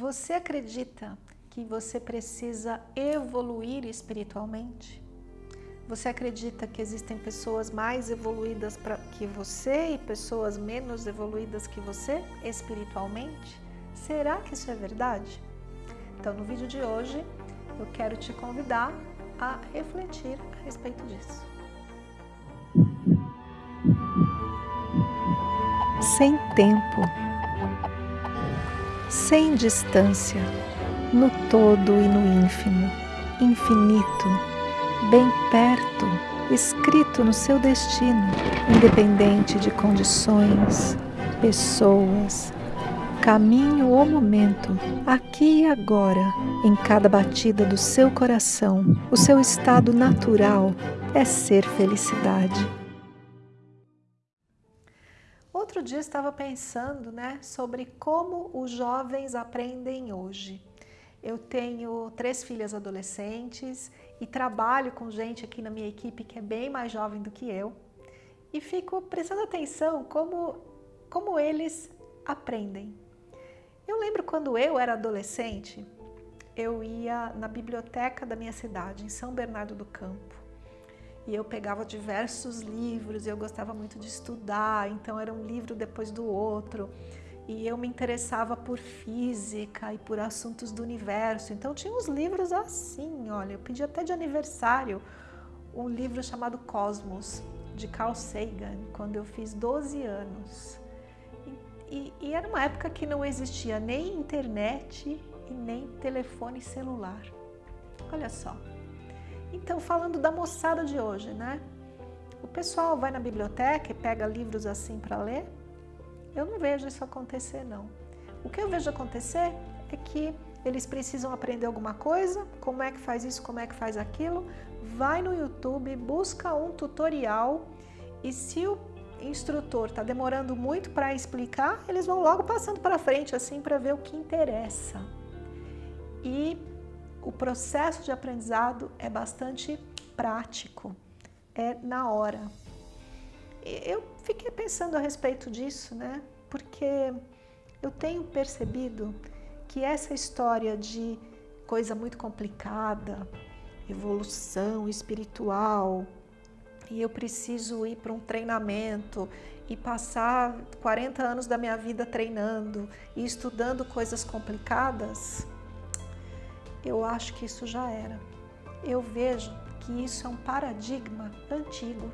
Você acredita que você precisa evoluir espiritualmente? Você acredita que existem pessoas mais evoluídas que você e pessoas menos evoluídas que você espiritualmente? Será que isso é verdade? Então, no vídeo de hoje, eu quero te convidar a refletir a respeito disso. Sem tempo, sem distância, no todo e no ínfimo, infinito, bem perto, escrito no seu destino, independente de condições, pessoas, caminho ou momento, aqui e agora, em cada batida do seu coração, o seu estado natural é ser felicidade. Outro dia estava pensando né, sobre como os jovens aprendem hoje. Eu tenho três filhas adolescentes e trabalho com gente aqui na minha equipe que é bem mais jovem do que eu e fico prestando atenção como, como eles aprendem. Eu lembro quando eu era adolescente, eu ia na biblioteca da minha cidade, em São Bernardo do Campo. E eu pegava diversos livros, eu gostava muito de estudar, então era um livro depois do outro. E eu me interessava por física e por assuntos do universo. Então tinha uns livros assim, olha, eu pedi até de aniversário um livro chamado Cosmos, de Carl Sagan, quando eu fiz 12 anos. E, e era uma época que não existia nem internet e nem telefone celular. Olha só. Então, falando da moçada de hoje, né? O pessoal vai na biblioteca e pega livros assim para ler? Eu não vejo isso acontecer, não. O que eu vejo acontecer é que eles precisam aprender alguma coisa, como é que faz isso, como é que faz aquilo, vai no YouTube, busca um tutorial e se o instrutor está demorando muito para explicar, eles vão logo passando para frente assim para ver o que interessa. E o processo de aprendizado é bastante prático, é na hora. Eu fiquei pensando a respeito disso, né? Porque eu tenho percebido que essa história de coisa muito complicada, evolução espiritual, e eu preciso ir para um treinamento e passar 40 anos da minha vida treinando e estudando coisas complicadas, eu acho que isso já era. Eu vejo que isso é um paradigma antigo,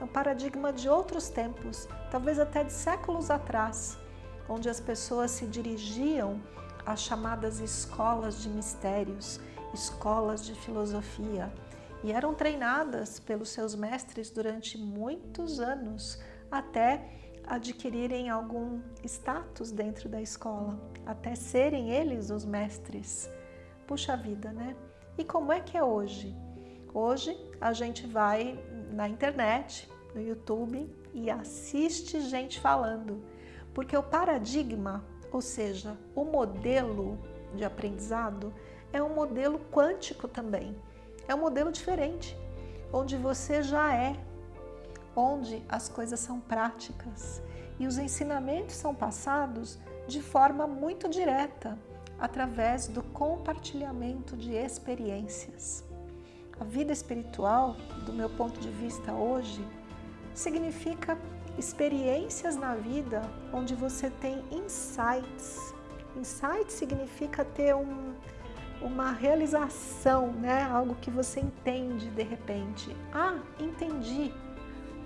é um paradigma de outros tempos, talvez até de séculos atrás, onde as pessoas se dirigiam às chamadas escolas de mistérios, escolas de filosofia, e eram treinadas pelos seus mestres durante muitos anos até adquirirem algum status dentro da escola, até serem eles os mestres. Puxa vida, né? E como é que é hoje? Hoje a gente vai na internet, no YouTube e assiste gente falando, porque o paradigma, ou seja, o modelo de aprendizado é um modelo quântico também. É um modelo diferente, onde você já é, onde as coisas são práticas e os ensinamentos são passados de forma muito direta, através do compartilhamento de experiências. A vida espiritual, do meu ponto de vista hoje, significa experiências na vida onde você tem insights. Insight significa ter um, uma realização, né? algo que você entende de repente. Ah, entendi.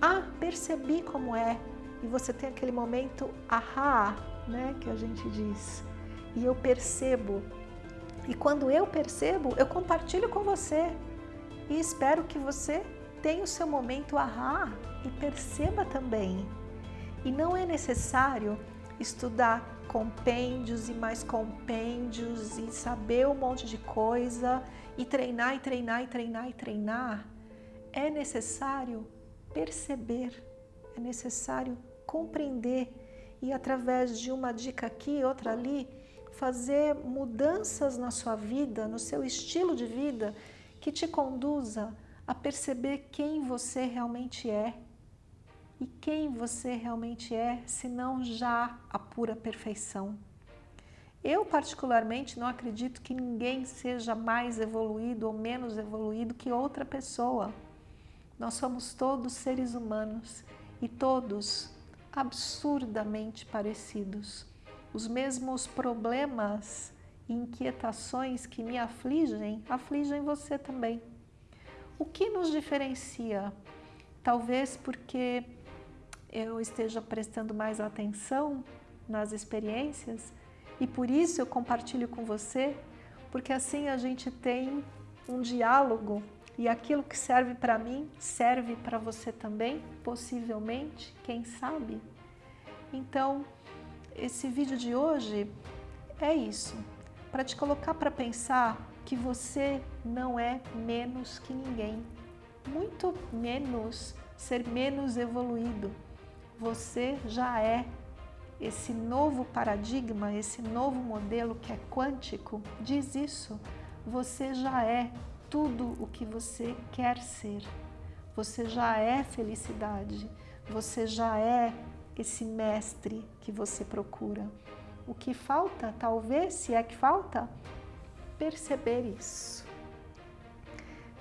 Ah, percebi como é. E você tem aquele momento ahá, né? que a gente diz. E eu percebo. E quando eu percebo, eu compartilho com você. E espero que você tenha o seu momento ahá e perceba também. E não é necessário estudar compêndios e mais compêndios e saber um monte de coisa e treinar e treinar e treinar e treinar, é necessário perceber, é necessário compreender e através de uma dica aqui, outra ali, fazer mudanças na sua vida, no seu estilo de vida, que te conduza a perceber quem você realmente é e quem você realmente é, se não já a pura perfeição. Eu, particularmente, não acredito que ninguém seja mais evoluído ou menos evoluído que outra pessoa. Nós somos todos seres humanos e todos absurdamente parecidos. Os mesmos problemas e inquietações que me afligem, afligem você também. O que nos diferencia? Talvez porque eu esteja prestando mais atenção nas experiências e por isso eu compartilho com você, porque assim a gente tem um diálogo e aquilo que serve para mim serve para você também, possivelmente, quem sabe? Então, esse vídeo de hoje é isso, para te colocar para pensar que você não é menos que ninguém, muito menos ser menos evoluído. Você já é esse novo paradigma, esse novo modelo que é quântico, diz isso. Você já é tudo o que você quer ser. Você já é felicidade. Você já é esse mestre que você procura. O que falta, talvez, se é que falta, perceber isso.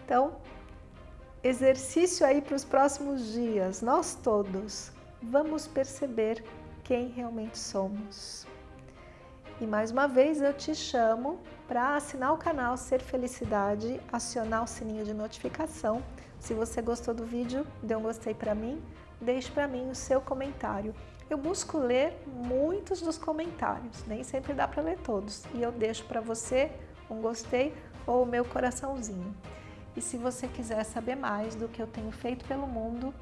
Então, exercício aí para os próximos dias, nós todos vamos perceber quem realmente somos. E mais uma vez eu te chamo para assinar o canal Ser Felicidade, acionar o sininho de notificação. Se você gostou do vídeo, dê um gostei para mim, deixe para mim o seu comentário. Eu busco ler muitos dos comentários, nem sempre dá para ler todos, e eu deixo para você um gostei ou o meu coraçãozinho. E se você quiser saber mais do que eu tenho feito pelo mundo,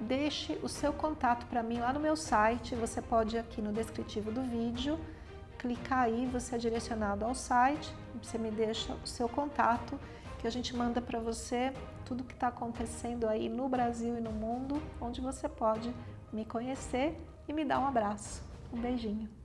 deixe o seu contato para mim lá no meu site. Você pode aqui no descritivo do vídeo, clicar aí, você é direcionado ao site, você me deixa o seu contato, que a gente manda para você tudo que está acontecendo aí no Brasil e no mundo, onde você pode me conhecer e me dar um abraço. Um beijinho.